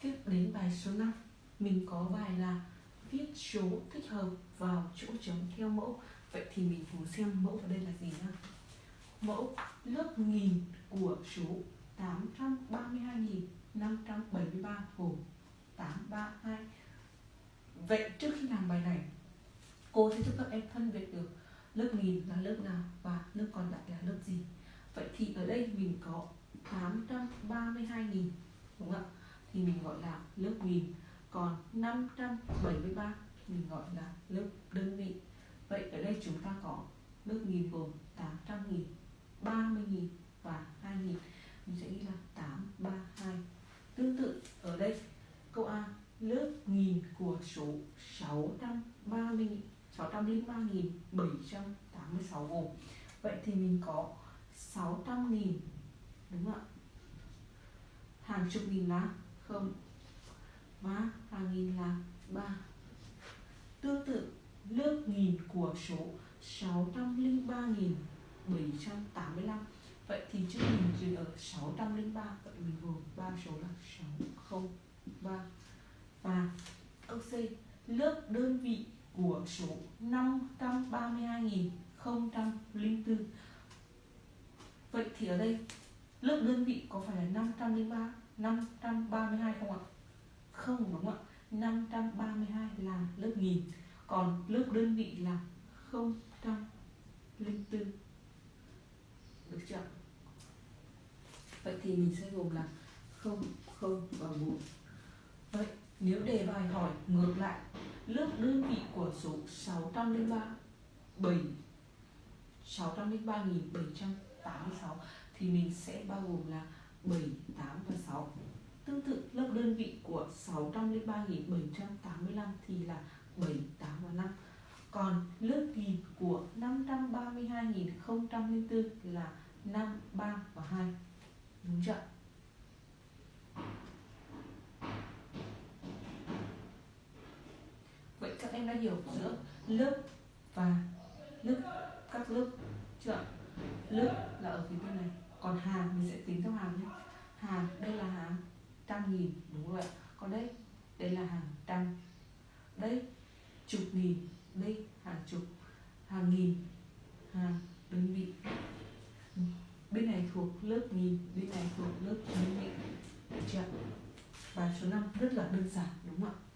tiếp đến bài số 5 mình có bài là viết số thích hợp vào chỗ trống theo mẫu. Vậy thì mình cùng xem mẫu ở đây là gì nhá. Mẫu lớp nghìn của số 832.573 gồm 832 vậy trước khi làm bài này, cô sẽ giúp các em phân biệt được lớp nghìn là lớp nào và lớp còn lại là lớp gì. Vậy thì ở đây mình có 832.000 đúng không ạ? thì mình gọi là lớp nghìn. Còn 573 mình gọi là lớp đơn vị. Vậy ở đây chúng ta có lớp nghìn gồm 800 nghìn 30 nghìn và 2 nghìn. Mình sẽ ghi là 832 tương tự ở đây, câu A, lớp nghìn của số 630 603.786 gồm. Vậy thì mình có 600.000 đúng không ạ? Hàng chục nghìn là không? Và hàng nghìn là 3 tương tự, lớp nghìn của số 603.785 vậy thì chữ nghìn dừng ở 603 vậy mình gồm ba số là 603 và câu C, lớp đơn vị của số 532.004 Vậy thì ở đây lớp đơn vị có phải là 503 532 không ạ? Không, đúng không ạ? 532 là lớp nghìn, còn lớp đơn vị là 004 được chưa vậy thì mình sẽ gồm là 0 0 và 4 vậy nếu đề bài hỏi ngược lại, lớp đơn vị của số 603 7 603.786 thì mình sẽ bao gồm là 7, 8 và 6 Tương tự lớp đơn vị của 603.785 thì là 7, 8 và 5 Còn lớp nghìn của 532.004 là 5, 3 và 2 Đúng chưa? Vậy các em đã hiểu giữa lớp và lớp các lớp chưa? Lớp là ở phía bên này còn hàng mình sẽ tính theo hàng nhé. Hàng đây là hàng trăm nghìn, đúng không ạ? Còn đây đây là hàng trăm. Đây, chục nghìn, đây hàng chục, hàng nghìn hàng đơn vị. Bên này thuộc lớp nghìn, bên này thuộc lớp đơn vị. Được chưa bài số 5 rất là đơn giản, đúng không ạ?